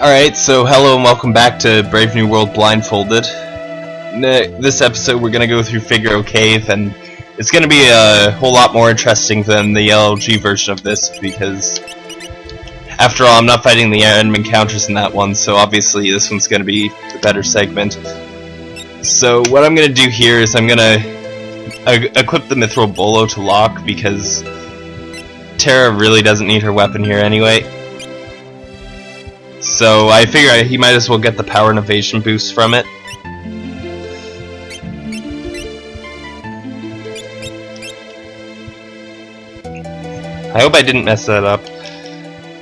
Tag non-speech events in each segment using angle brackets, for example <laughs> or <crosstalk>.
Alright, so hello and welcome back to Brave New World Blindfolded. This episode we're going to go through Figaro Cave, and it's going to be a whole lot more interesting than the LG version of this, because after all, I'm not fighting the random encounters in that one, so obviously this one's going to be the better segment. So what I'm going to do here is I'm going to equip the Mithril Bolo to Locke, because Terra really doesn't need her weapon here anyway. So I figure he might as well get the power and evasion boost from it. I hope I didn't mess that up.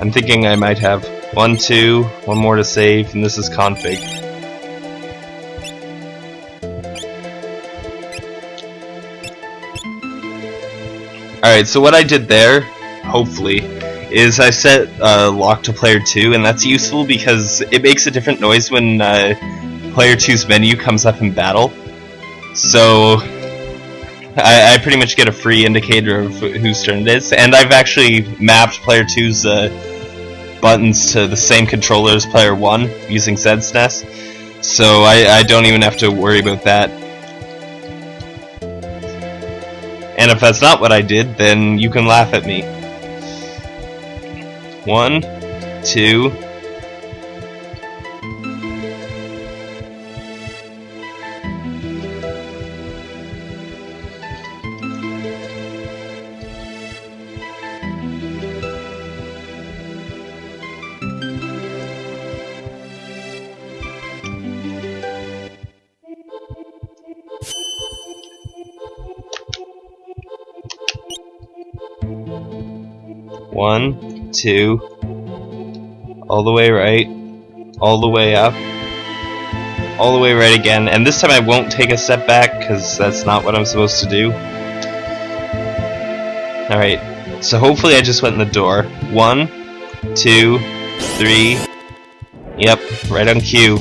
I'm thinking I might have. One, two, one more to save, and this is config. Alright, so what I did there, hopefully, is I set uh, Locke to player 2 and that's useful because it makes a different noise when uh, player 2's menu comes up in battle. So I, I, pretty much get a free indicator of whose turn it is and I've actually mapped player 2's uh, buttons to the same controller as player 1 using ZSNES. So I, I don't even have to worry about that. And if that's not what I did, then you can laugh at me. One, two, One, two, all the way right, all the way up, all the way right again, and this time I won't take a step back because that's not what I'm supposed to do. Alright, so hopefully I just went in the door. One, two, three, yep, right on cue.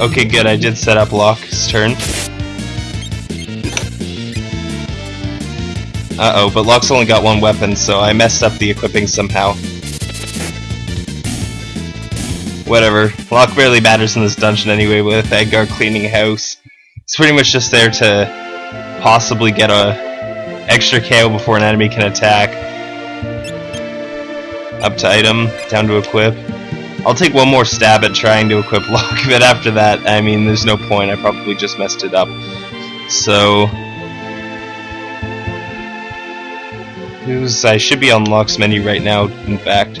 Okay, good. I did set up Locke's turn. Uh-oh, but Locke's only got one weapon, so I messed up the equipping somehow. Whatever. Locke barely matters in this dungeon anyway with Edgar cleaning house. He's pretty much just there to possibly get a extra KO before an enemy can attack. Up to item, down to equip. I'll take one more stab at trying to equip Locke, <laughs> but after that, I mean, there's no point. I probably just messed it up. So... Who's... I should be on Locke's menu right now, in fact.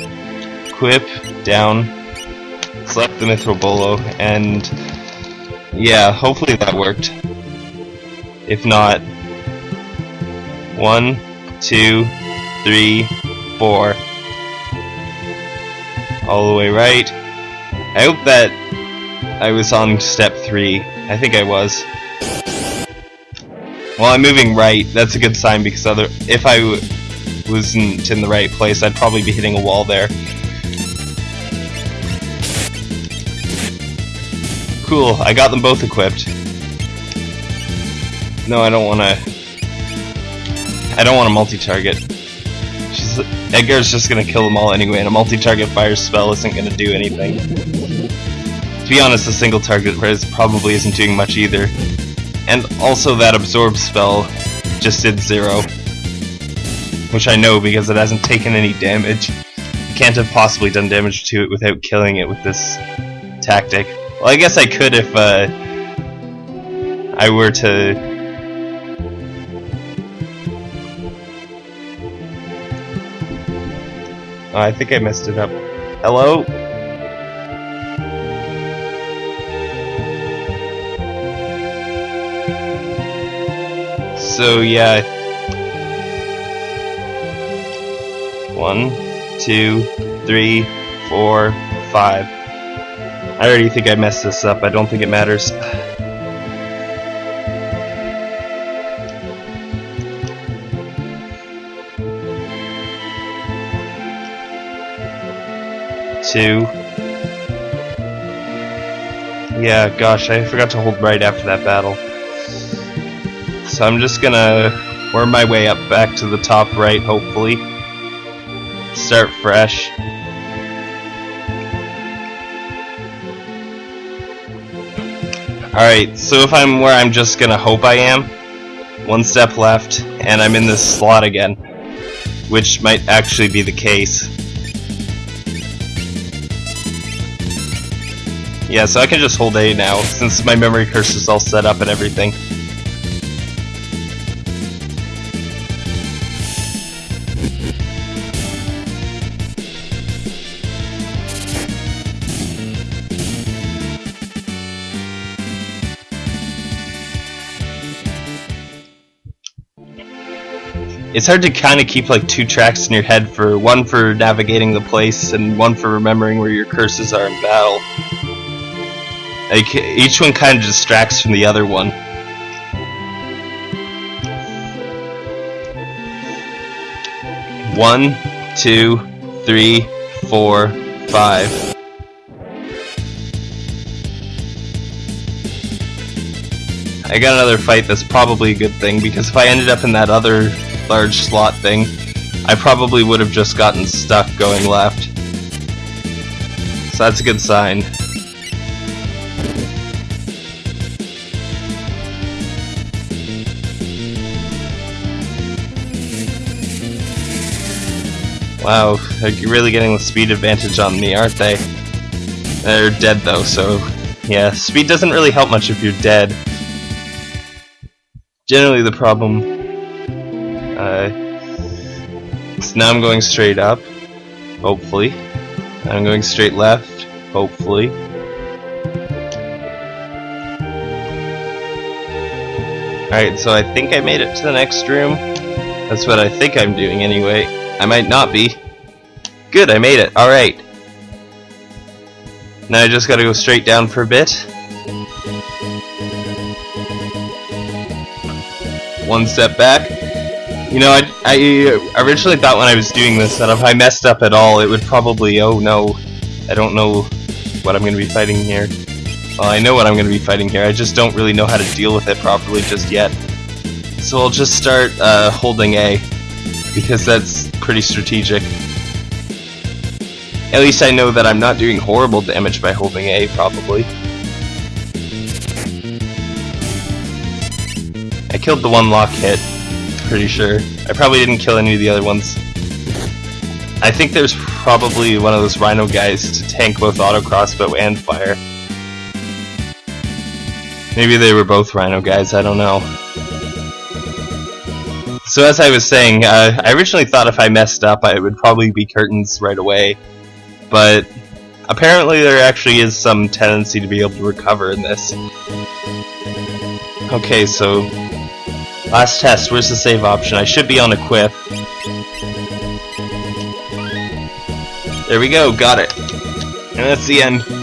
Equip, down, select the Mithril Bolo, and... Yeah, hopefully that worked. If not... One, two, three, four all the way right. I hope that I was on step 3. I think I was. Well, I'm moving right. That's a good sign because other if I wasn't in the right place, I'd probably be hitting a wall there. Cool, I got them both equipped. No, I don't want to... I don't want to multi-target. Edgar's just gonna kill them all anyway, and a multi-target fire spell isn't gonna do anything. To be honest, a single target res probably isn't doing much either. And also that absorb spell just did zero. Which I know because it hasn't taken any damage. Can't have possibly done damage to it without killing it with this tactic. Well, I guess I could if uh, I were to I think I messed it up. Hello? So, yeah. One, two, three, four, five. I already think I messed this up. I don't think it matters. Two, Yeah, gosh, I forgot to hold right after that battle. So I'm just gonna worm my way up back to the top right, hopefully. Start fresh. Alright, so if I'm where I'm just gonna hope I am, one step left, and I'm in this slot again. Which might actually be the case. Yeah, so I can just hold A now, since my memory curse is all set up and everything. It's hard to kind of keep like two tracks in your head for one for navigating the place and one for remembering where your cursors are in battle. Like each one kind of distracts from the other one. One, two, three, four, five. I got another fight that's probably a good thing because if I ended up in that other large slot thing, I probably would have just gotten stuck going left. So that's a good sign. Wow, they're really getting the speed advantage on me, aren't they? They're dead though, so yeah, speed doesn't really help much if you're dead. Generally the problem. Uh, so now I'm going straight up, hopefully. I'm going straight left, hopefully. Alright, so I think I made it to the next room. That's what I think I'm doing anyway. I might not be. Good, I made it. Alright. Now I just gotta go straight down for a bit. One step back. You know, I, I originally thought when I was doing this that if I messed up at all, it would probably, oh no, I don't know what I'm going to be fighting here. Well, I know what I'm going to be fighting here, I just don't really know how to deal with it properly just yet. So I'll just start uh, holding A because that's pretty strategic. At least I know that I'm not doing horrible damage by holding A, probably. I killed the one Locke hit, pretty sure. I probably didn't kill any of the other ones. I think there's probably one of those Rhino guys to tank both auto crossbow and fire. Maybe they were both Rhino guys, I don't know. So as I was saying, uh, I originally thought if I messed up I would probably be curtains right away, but apparently there actually is some tendency to be able to recover in this. Okay, so last test, where's the save option? I should be on a quiff. There we go, got it. And that's the end.